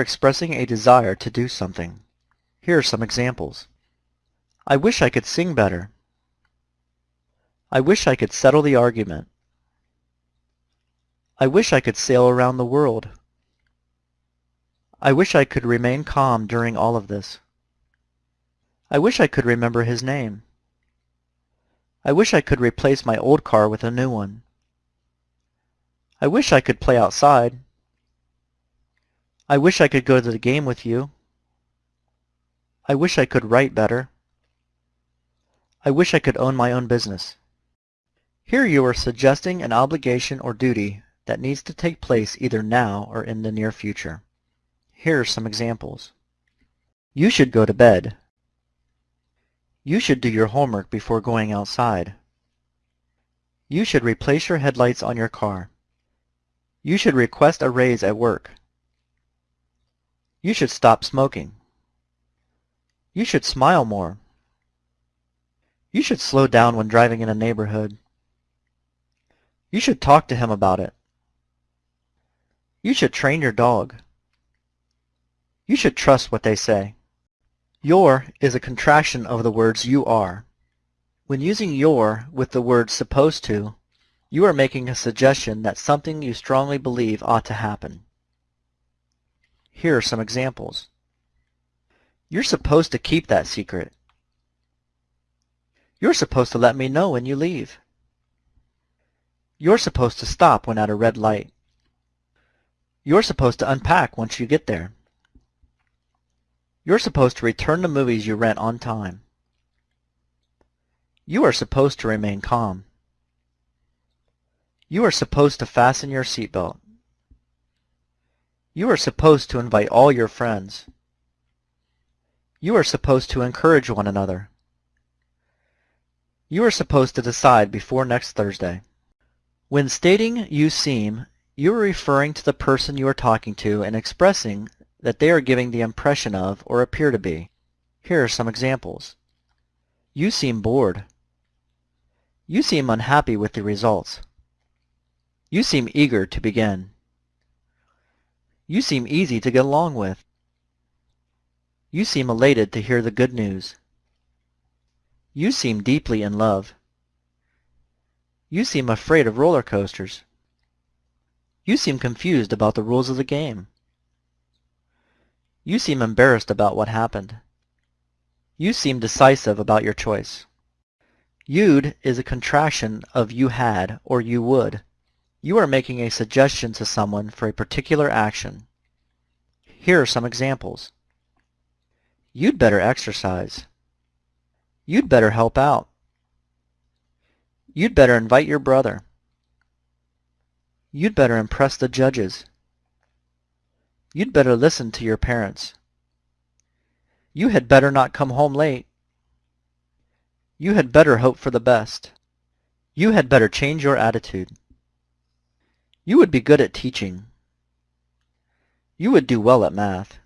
expressing a desire to do something. Here are some examples. I wish I could sing better. I wish I could settle the argument. I wish I could sail around the world. I wish I could remain calm during all of this. I wish I could remember his name. I wish I could replace my old car with a new one. I wish I could play outside. I wish I could go to the game with you. I wish I could write better. I wish I could own my own business. Here you are suggesting an obligation or duty that needs to take place either now or in the near future. Here are some examples. You should go to bed. You should do your homework before going outside. You should replace your headlights on your car. You should request a raise at work. You should stop smoking. You should smile more. You should slow down when driving in a neighborhood. You should talk to him about it. You should train your dog. You should trust what they say. Your is a contraction of the words you are. When using your with the word supposed to, you are making a suggestion that something you strongly believe ought to happen. Here are some examples. You're supposed to keep that secret. You're supposed to let me know when you leave. You're supposed to stop when at a red light. You're supposed to unpack once you get there. You're supposed to return the movies you rent on time. You are supposed to remain calm. You are supposed to fasten your seatbelt. You are supposed to invite all your friends. You are supposed to encourage one another. You are supposed to decide before next Thursday. When stating you seem, you are referring to the person you are talking to and expressing that they are giving the impression of or appear to be. Here are some examples. You seem bored. You seem unhappy with the results. You seem eager to begin. You seem easy to get along with. You seem elated to hear the good news. You seem deeply in love. You seem afraid of roller coasters. You seem confused about the rules of the game. You seem embarrassed about what happened. You seem decisive about your choice. You'd is a contraction of you had or you would. You are making a suggestion to someone for a particular action. Here are some examples. You'd better exercise. You'd better help out. You'd better invite your brother. You'd better impress the judges. You'd better listen to your parents. You had better not come home late. You had better hope for the best. You had better change your attitude. You would be good at teaching. You would do well at math.